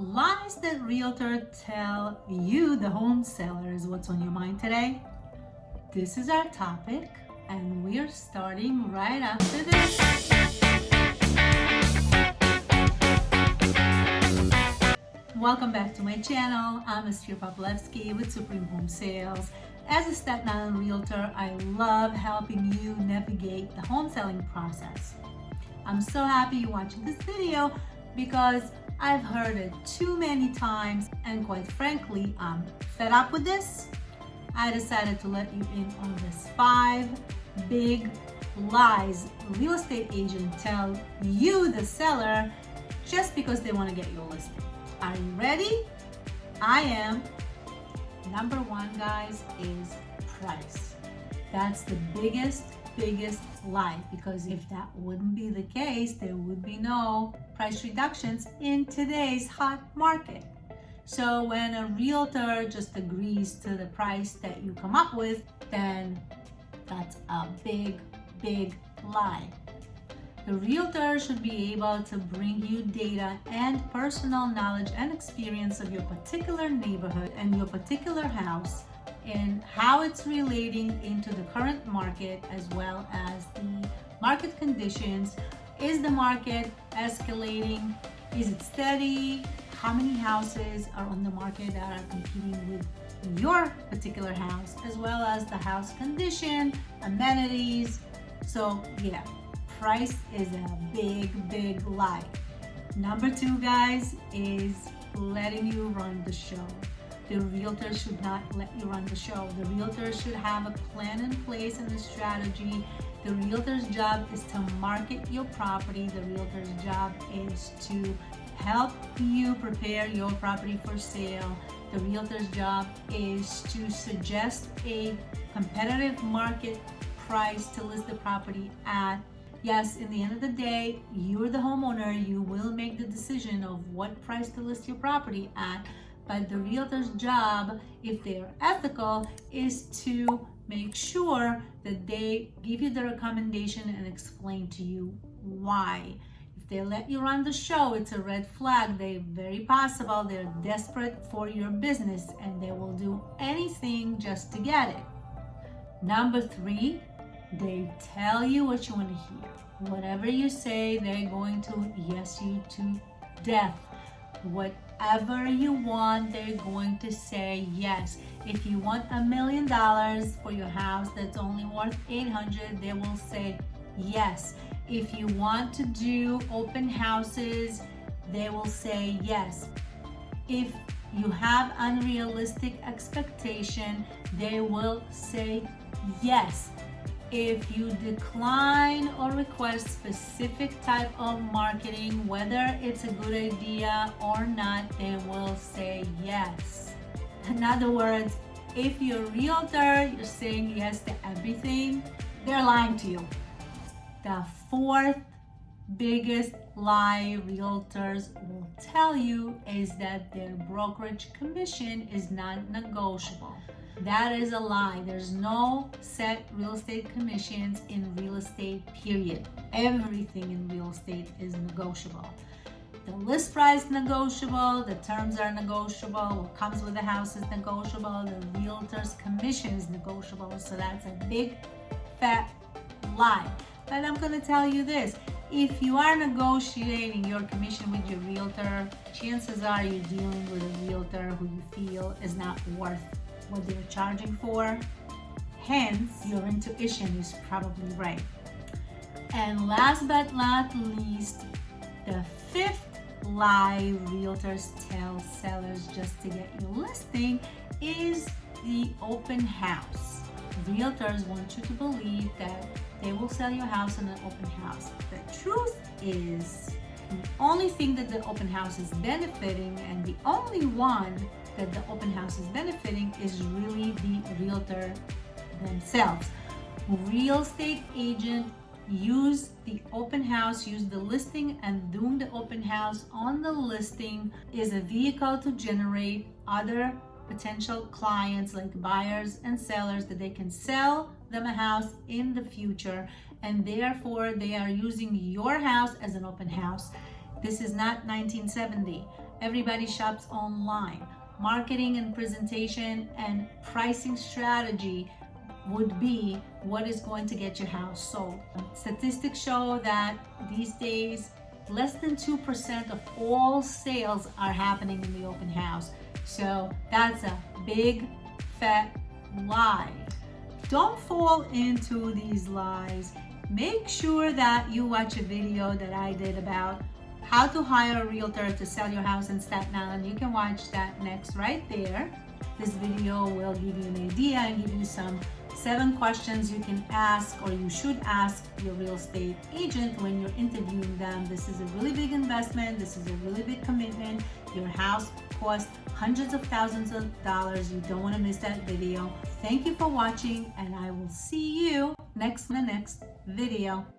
Lies that realtor tell you, the home seller, is what's on your mind today. This is our topic, and we're starting right after this. Welcome back to my channel. I'm Esther Poplevsky with Supreme Home Sales. As a Staten Island realtor, I love helping you navigate the home selling process. I'm so happy you're watching this video because I've heard it too many times and quite frankly, I'm fed up with this. I decided to let you in on this five big lies real estate agent tell you, the seller, just because they want to get your listing. Are you ready? I am. Number one, guys, is price. That's the biggest biggest lie because if that wouldn't be the case, there would be no price reductions in today's hot market. So when a realtor just agrees to the price that you come up with, then that's a big, big lie. The realtor should be able to bring you data and personal knowledge and experience of your particular neighborhood and your particular house in how it's relating into the current market as well as the market conditions. Is the market escalating? Is it steady? How many houses are on the market that are competing with your particular house as well as the house condition, amenities. So yeah, price is a big, big lie. Number two, guys, is letting you run the show. The realtor should not let you run the show. The realtor should have a plan in place and a strategy. The realtor's job is to market your property. The realtor's job is to help you prepare your property for sale. The realtor's job is to suggest a competitive market price to list the property at. Yes, in the end of the day, you're the homeowner. You will make the decision of what price to list your property at but the realtor's job, if they're ethical, is to make sure that they give you the recommendation and explain to you why. If they let you run the show, it's a red flag. They're very possible they're desperate for your business and they will do anything just to get it. Number three, they tell you what you want to hear. Whatever you say, they're going to yes you to death. What whatever you want, they're going to say yes. If you want a million dollars for your house that's only worth 800, they will say yes. If you want to do open houses, they will say yes. If you have unrealistic expectation, they will say yes. If you decline or request specific type of marketing, whether it's a good idea or not, they will say yes. In other words, if you're a realtor, you're saying yes to everything, they're lying to you. The fourth biggest lie realtors will tell you is that their brokerage commission is not negotiable. That is a lie. There's no set real estate commissions in real estate, period. Everything in real estate is negotiable. The list price negotiable, the terms are negotiable, what comes with the house is negotiable, the realtor's commission is negotiable. So that's a big fat lie. But I'm gonna tell you this, if you are negotiating your commission with your realtor, chances are you're dealing with a realtor who you feel is not worth what they're charging for. Hence, your intuition is probably right. And last but not least, the fifth lie realtors tell sellers just to get your listing is the open house. Realtors want you to believe that they will sell your house in an open house. The truth is, the only thing that the open house is benefiting and the only one that the open house is benefiting is really the realtor themselves. Real estate agent use the open house, use the listing and doing the open house on the listing is a vehicle to generate other potential clients like buyers and sellers that they can sell them a house in the future and therefore they are using your house as an open house. This is not 1970. everybody shops online. Marketing and presentation and pricing strategy would be what is going to get your house sold. Statistics show that these days less than 2% of all sales are happening in the open house. So that's a big fat lie. Don't fall into these lies. Make sure that you watch a video that I did about how to hire a realtor to sell your house in Staten Island. You can watch that next right there. This video will give you an idea and give you some seven questions you can ask or you should ask your real estate agent when you're interviewing them. This is a really big investment. This is a really big commitment. Your house costs hundreds of thousands of dollars. You don't want to miss that video. Thank you for watching and I will see you next in the next video.